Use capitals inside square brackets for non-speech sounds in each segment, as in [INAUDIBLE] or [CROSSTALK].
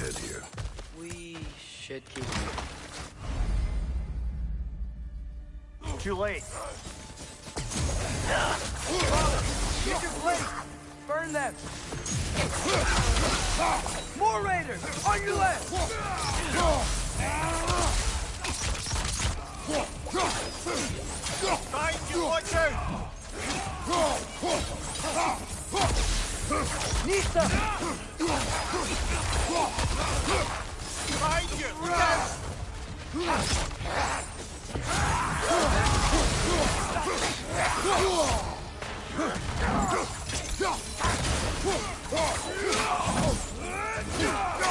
dead here. We should keep moving. Too late. Get your blade! Burn them! More raiders! On your left! Behind you, watch out!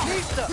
Nista!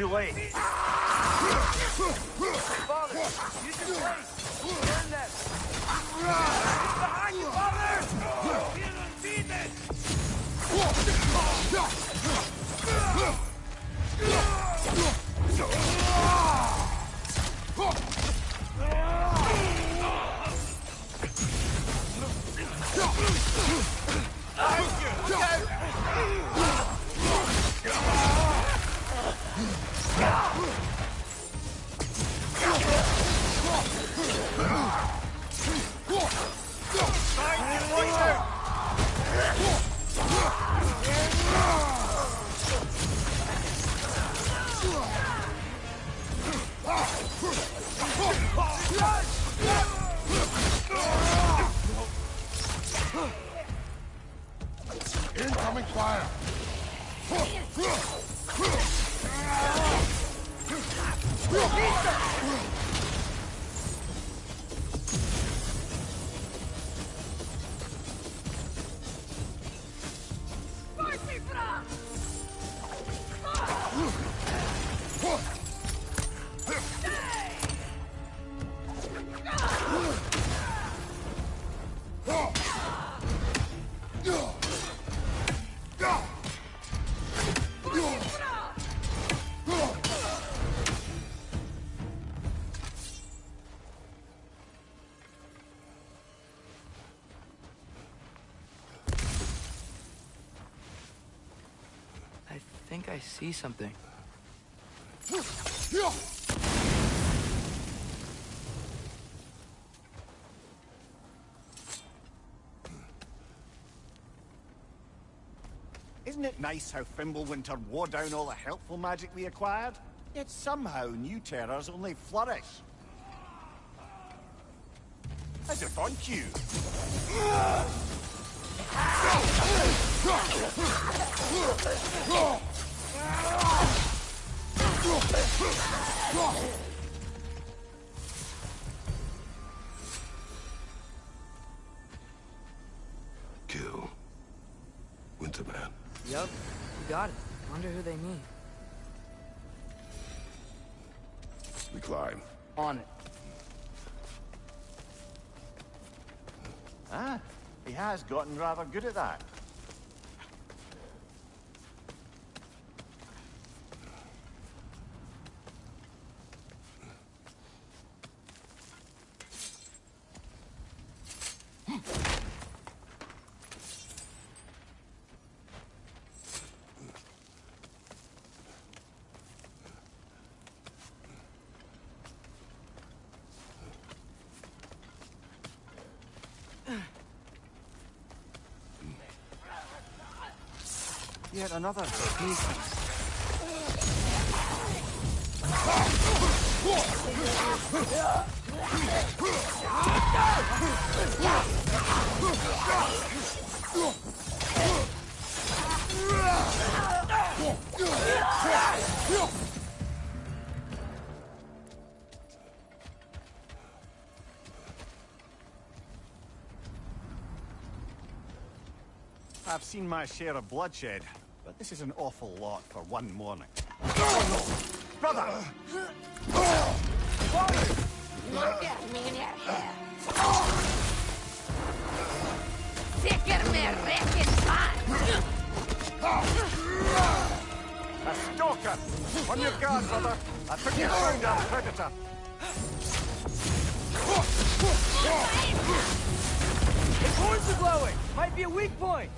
Too late. Father! Use your blade! Burn them! Behind you, Father! Behind I see something. Isn't it nice how Fimbulwinter wore down all the helpful magic we acquired? Yet somehow new terrors only flourish. As if on cue. Kill. Winterman. Yup, you got it. Wonder who they mean. We climb. On it. Ah, he has gotten rather good at that. Yet another. I've seen my share of bloodshed, but this is an awful lot for one morning. Brother! A stalker! On your guard, brother! I think you our predator! Horns are glowing! Might be a weak point!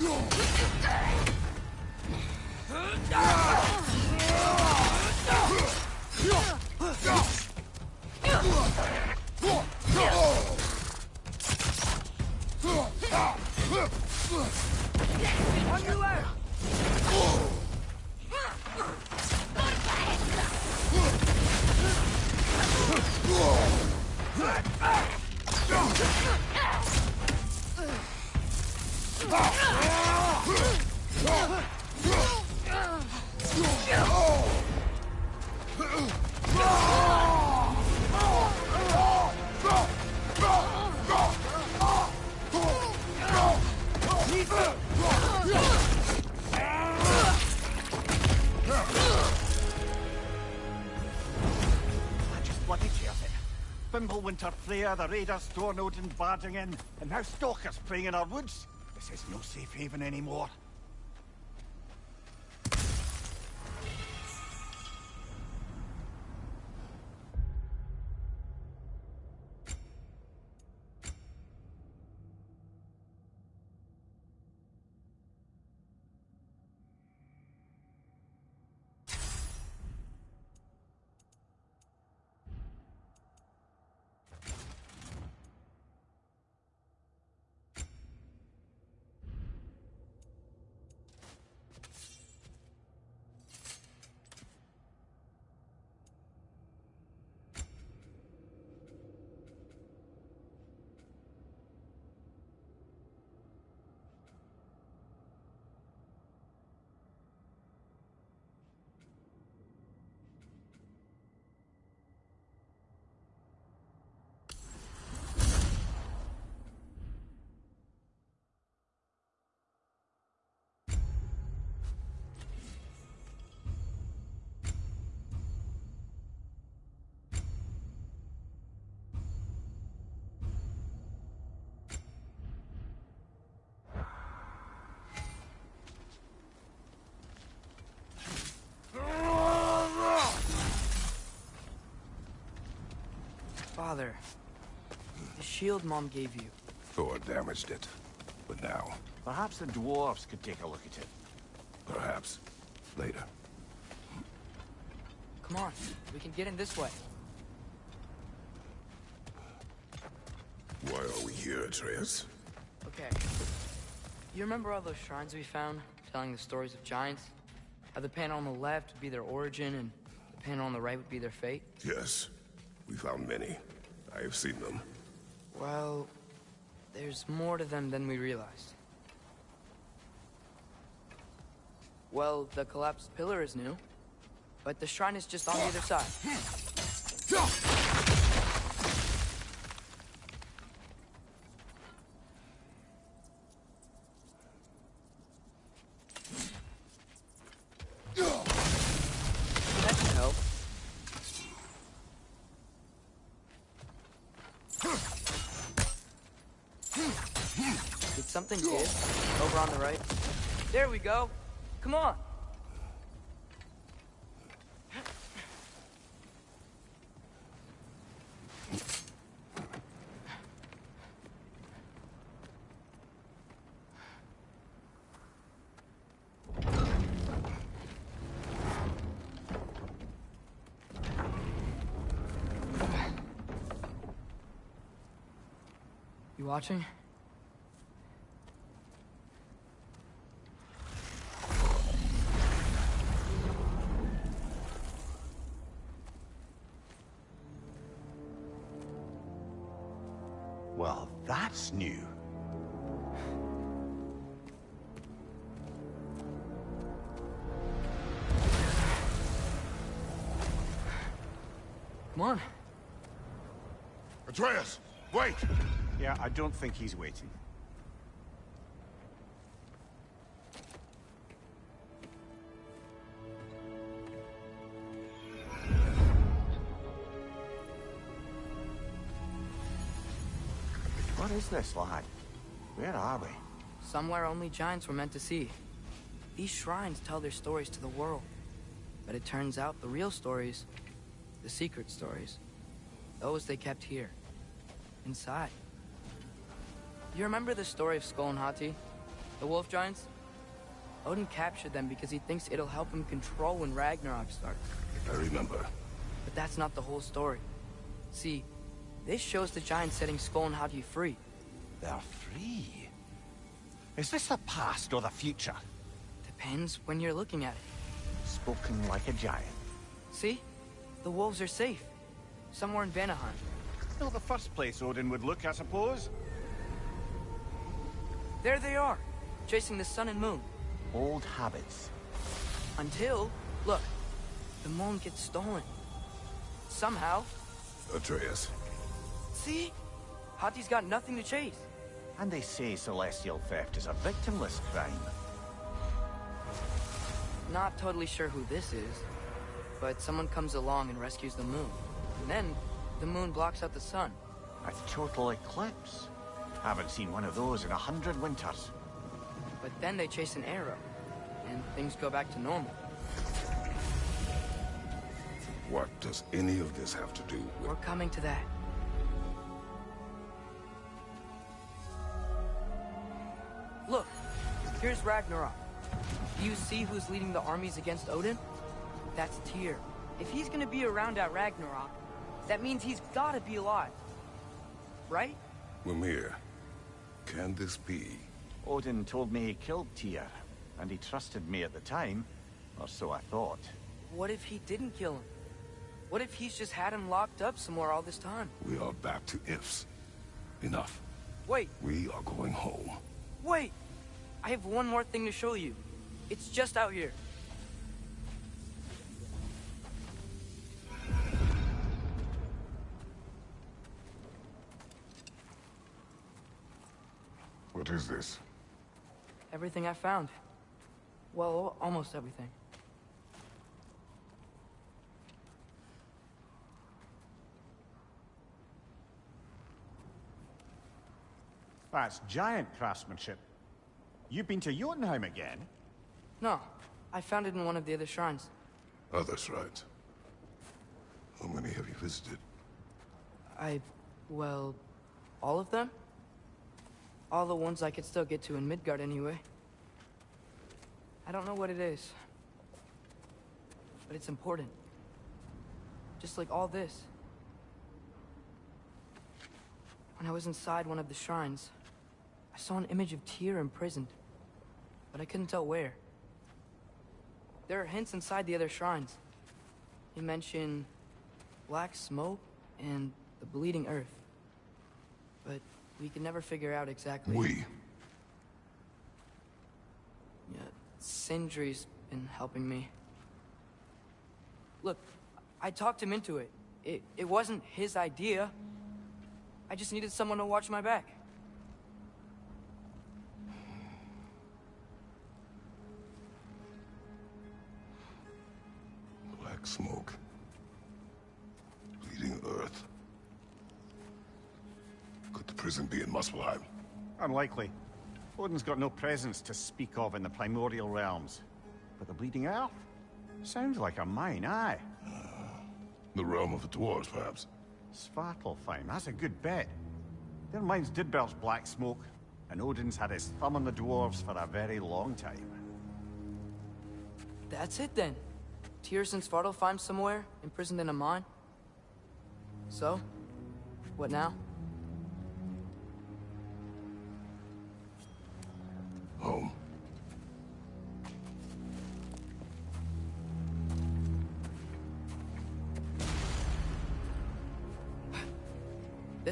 On Fimbulwinter Freya, the raiders, Stornodin barging in, and now stalkers preying in our woods. This is no safe haven anymore. Father, the shield Mom gave you. Thor damaged it. But now, Perhaps the dwarves could take a look at it. perhaps, later. Come on, we can get in this way. Why are we here, Atreus? Okay. You remember all those shrines we found, telling the stories of giants? How the panel on the left would be their origin, and the panel on the right would be their fate? Yes. We found many. I have seen them. Well, there's more to them than we realized. Well, the collapsed pillar is new, but the shrine is just on the other side. kid. Over on the right. There we go. Come on. You watching? Atreus, wait! Yeah, I don't think he's waiting. What is this, lad? Where are we? Somewhere only giants were meant to see. These shrines tell their stories to the world. But it turns out the real stories, the secret stories, those they kept here, inside. You remember the story of Skoll and Hati? The wolf giants? Odin captured them because he thinks it'll help him control when Ragnarok starts. I remember. But that's not the whole story. See, this shows the giants setting Skoll and Hati free. They're free. Is this the past or the future? Depends when you're looking at it. Spoken like a giant. See? The wolves are safe. Somewhere in Vanaheim. Still the first place Odin would look, I suppose. There they are, chasing the sun and moon. Old habits. Until, look, the moon gets stolen. Somehow. Atreus, See? Hati's got nothing to chase. And they say celestial theft is a victimless crime. Not totally sure who this is, but someone comes along and rescues the moon. And then, the moon blocks out the sun. A total eclipse. Haven't seen one of those in a hundred winters. But then they chase an arrow, and things go back to normal. what does any of this have to do with... We're coming to that. Look, here's Ragnarok. Do you see who's leading the armies against Odin? That's Tyr. If he's gonna be around at Ragnarok, that means he's gotta be alive. Right? Mimir, can this be? Odin told me he killed Tyr, and he trusted me at the time, or so I thought. What if he didn't kill him? What if he's just had him locked up somewhere all this time? We are back to ifs. Enough. Wait, We are going home. wait! I have one more thing to show you. It's just out here. What is this? Everything I found. Well, almost everything. Ah, that's giant craftsmanship. You've been to Jotunheim again? No, I found it in one of the other shrines. Oh, Others, right? How many have you visited? I, well, all of them? All the ones I could still get to in Midgard anyway. I don't know what it is. But it's important. Just like all this. When I was inside one of the shrines, I saw an image of Tyr imprisoned. But I couldn't tell where. There are hints inside the other shrines. They mention black smoke and the bleeding earth. We can never figure out exactly. We. Yeah, Sindri's been helping me. Look, I talked him into it. It it wasn't his idea. I just needed someone to watch my back. Black smoke. Bleeding earth. Could the prison be in Muspelheim? Unlikely. Odin's got no presence to speak of in the primordial realms. But the Bleeding Earth? Sounds like a mine, aye. [SIGHS] The realm of the dwarves, perhaps? Svartalfheim, that's a good bet. Their mines did belch black smoke, and Odin's had his thumb on the dwarves for a very long time. That's it then. Tyr's and Svartalfheim somewhere, imprisoned in a mine. So, what now?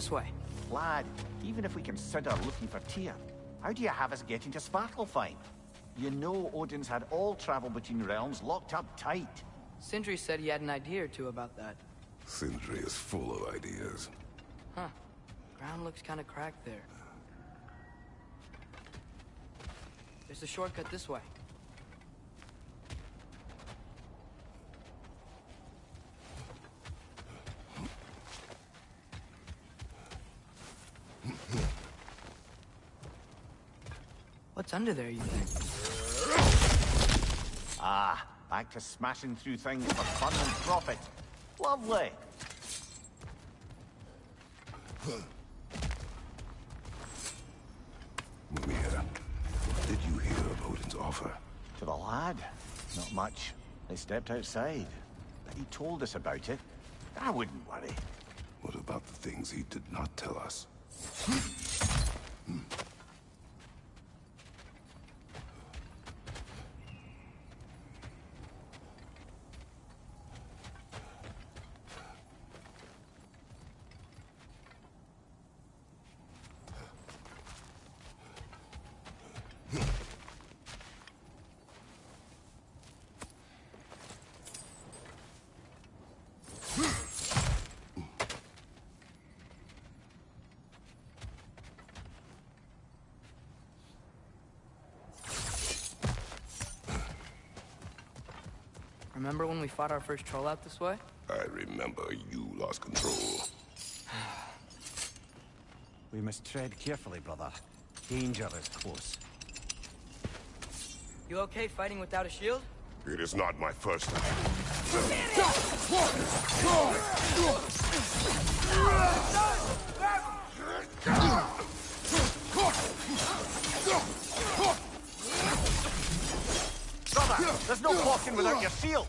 This way. Lad, even if we consider looking for Tyr, how do you have us getting to Svartalfheim? You know Odin's had all travel between realms locked up tight. Sindri said he had an idea or two about that. Sindri is full of ideas. Huh. Ground looks kind of cracked there. There's a shortcut this way. What's under there, you think? Ah, back to smashing through things for fun and profit. Lovely. Mimir, what did you hear of Odin's offer? To the lad? Not much. They stepped outside. But he told us about it. I wouldn't worry. What about the things he did not tell us? [LAUGHS] Remember when we fought our first troll out this way? I remember you lost control. [SIGHS] We must tread carefully, brother. Danger is close. You okay fighting without a shield? It is not my first time. Brother, there's no walking without your shield.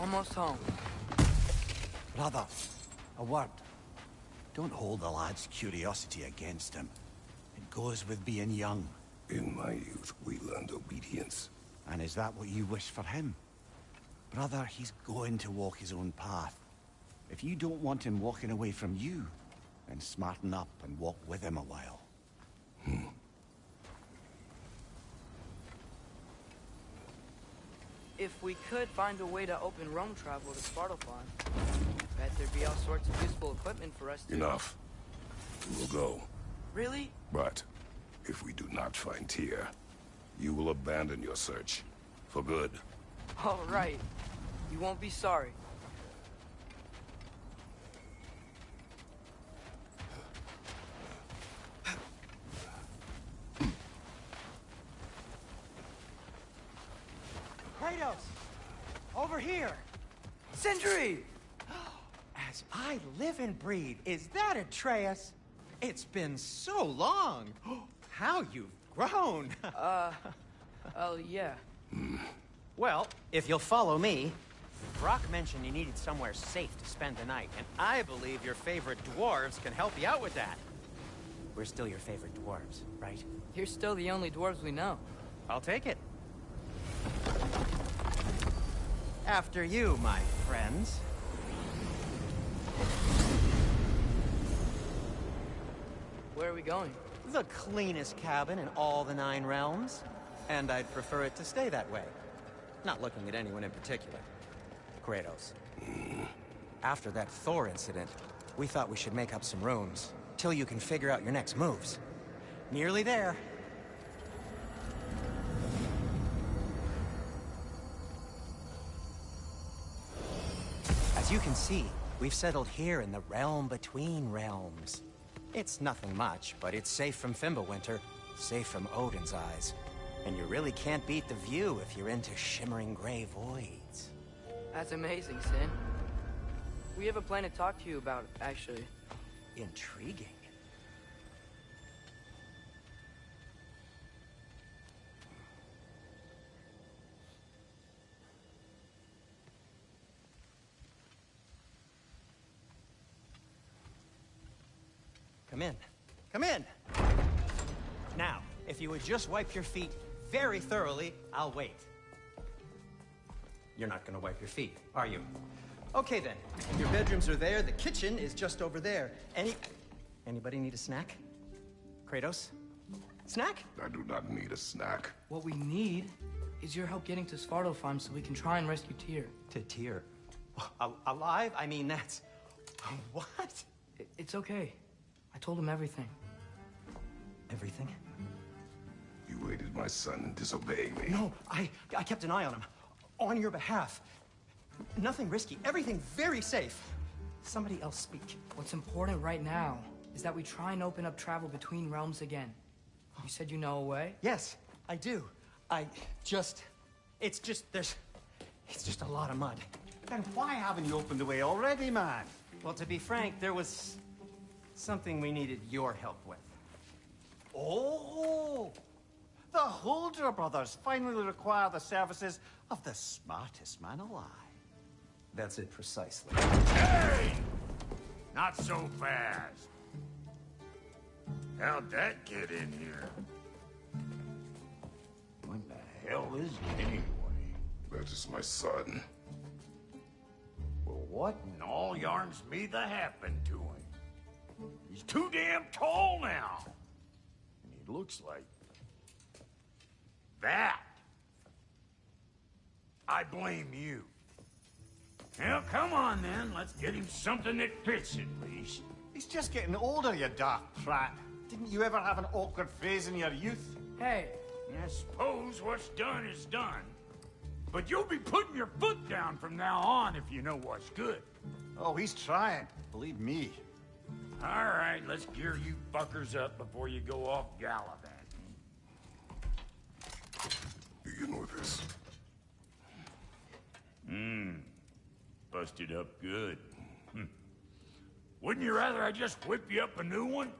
Almost home. Brother, a word. Don't hold the lad's curiosity against him. It goes with being young. In my youth, we learned obedience. And is that what you wish for him? Brother, he's going to walk his own path. If you don't want him walking away from you, then smarten up and walk with him a while. Hmm. If we could find a way to open Rome travel to Svartalfheim, bet there'd be all sorts of useful equipment for us to... Enough. We will go. Really? But, if we do not find Tyr, you will abandon your search. For good. All right. You won't be sorry. Kratos! Over here! Sindri! As I live and breathe, is that Atreus? It's been so long! How you've grown! [LAUGHS] Uh oh, yeah. well, if you'll follow me, Brok mentioned you needed somewhere safe to spend the night, and I believe your favorite dwarves can help you out with that. We're still your favorite dwarves, right? You're still the only dwarves we know. I'll take it. After you, my friends. Where are we going? The cleanest cabin in all the Nine Realms. And I'd prefer it to stay that way. Not looking at anyone in particular. Kratos. Hmm. After that Thor incident, we thought we should make up some rooms. Till you can figure out your next moves. Nearly there. As you can see, we've settled here in the realm between realms. It's nothing much, but it's safe from Fimbulwinter, safe from Odin's eyes. And you really can't beat the view if you're into shimmering gray voids. That's amazing, Sin. We have a plan to talk to you about, actually. Intriguing. Come in. Come in! Now, if you would just wipe your feet very thoroughly, I'll wait. You're not gonna wipe your feet, are you? Okay then. Your bedrooms are there, the kitchen is just over there. Any... Anybody need a snack? Kratos? Snack? I do not need a snack. What we need is your help getting to Svartalfheim so we can try and rescue Tyr. To Tyr. Al- alive? I mean, that's... [LAUGHS] What? It's okay. I told him everything. Everything? You aided my son in disobeying me. No, I, I kept an eye on him. On your behalf. Nothing risky. Everything very safe. Somebody else speak. What's important right now is that we try and open up travel between realms again. You said you know a way? Yes, I do. I just... It's just, there's... It's just a lot of mud. Then why haven't you opened the way already, man? Well, to be frank, there was... something we needed your help with. Oh! The Huldra brothers finally require the services of the smartest man alive. That's it precisely. Hey! Not so fast. How'd that get in here? What the hell is it anyway? That is my son. Well, what in all yarns me the happened to him? He's too damn tall now. And he looks like... that. I blame you. Well, come on then. Let's get him something that fits at least. He's just getting older, you dark prat. Didn't you ever have an awkward phase in your youth? Hey, I suppose what's done is done. But you'll be putting your foot down from now on if you know what's good. Oh, he's trying. Believe me. All right, let's gear you fuckers up before you go off gallivanting. Begin with this. Mmm. Busted up good. Hmm. Wouldn't you rather I just whip you up a new one?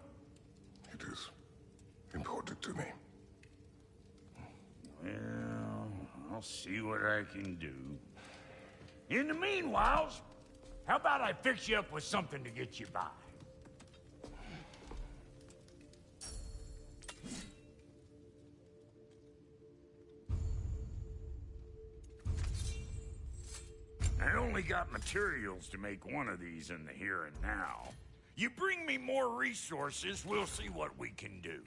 It is important to me. Well, I'll see what I can do. In the meanwhile, how about I fix you up with something to get you by? Got materials to make one of these in the here and now. You bring me more resources, we'll see what we can do.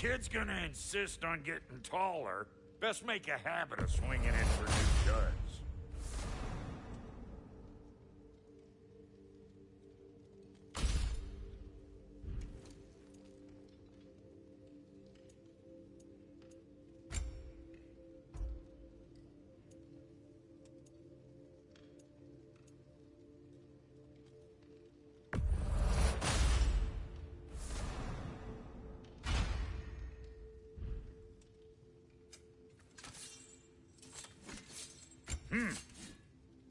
Kid's gonna insist on getting taller, best make a habit of swinging in Hmm.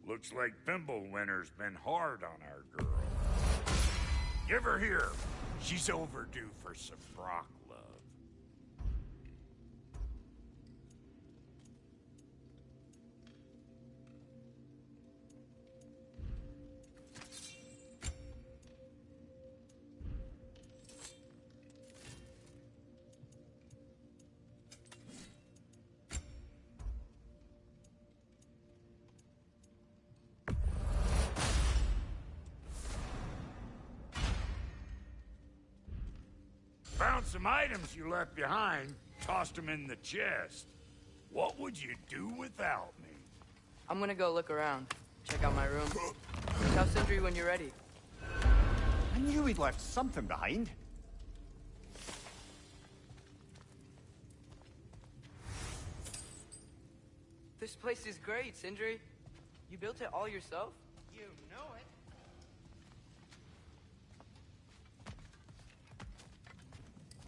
Looks like Fimbulwinter's been hard on our girl. Give her here. She's overdue for some Brok Found some items you left behind, tossed them in the chest. What would you do without me? I'm gonna go look around. Check out my room. Tell Sindri when you're ready. I knew we'd left something behind. This place is great, Sindri. You built it all yourself? You know it.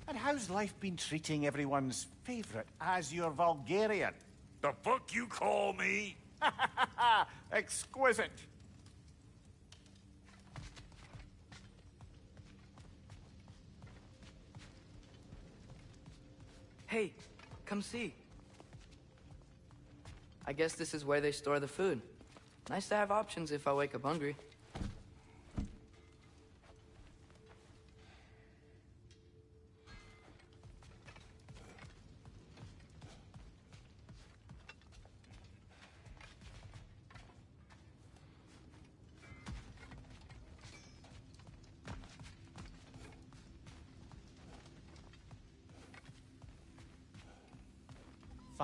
And how's life been treating everyone's favourite Azure Vulgarian? The fuck you call me? [LAUGHS] Exquisite. Hey, come see. I guess this is where they store the food. Nice to have options if I wake up hungry.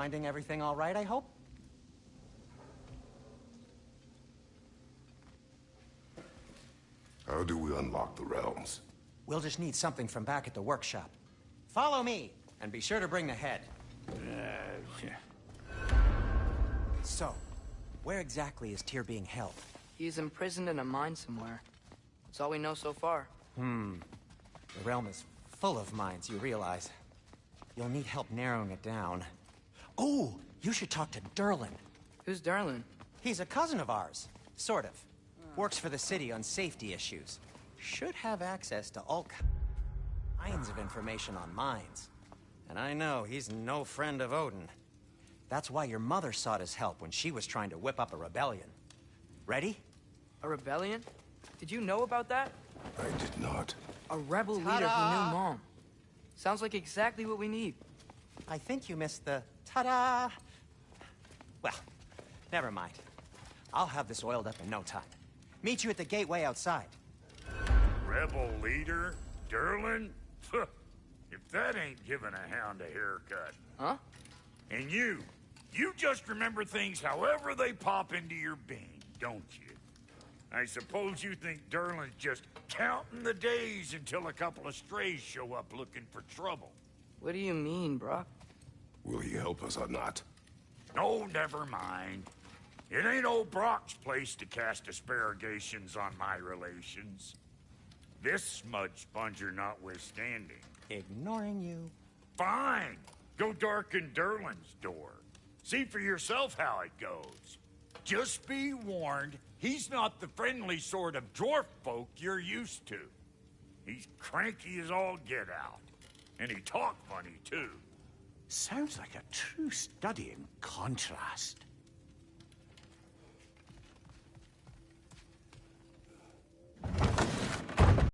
Finding everything all right, I hope? How do we unlock the realms? We'll just need something from back at the workshop. Follow me, and be sure to bring the head. So, where exactly is Tyr being held? He's imprisoned in a mine somewhere. That's all we know so far. Hmm. The realm is full of mines, you realize. You'll need help narrowing it down. Oh, you should talk to Durlin. Who's Durlin? He's a cousin of ours, sort of. Works for the city on safety issues. Should have access to all kinds of information on mines. And I know he's no friend of Odin. That's why your mother sought his help when she was trying to whip up a rebellion. Ready? A rebellion? Did you know about that? I did not. A rebel leader who knew Mom. Sounds like exactly what we need. I think you missed the ta-da. Well, never mind. I'll have this oiled up in no time. Meet you at the gateway outside. Rebel leader? Durlin? if that ain't giving a hound a haircut. Huh? And you, you just remember things however they pop into your being, don't you? I suppose you think Durlin's just counting the days until a couple of strays show up looking for trouble. What do you mean, Brok? Will he help us or not? No, never mind. It ain't old Brok's place to cast asparagations on my relations. This smudge sponger notwithstanding. Ignoring you. Fine. Go darken Durlin's door. See for yourself how it goes. Just be warned, he's not the friendly sort of dwarf folk you're used to. He's cranky as all get out. And he talk funny, too. Sounds like a true study in contrast.